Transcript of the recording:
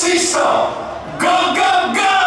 see. Go, go, go!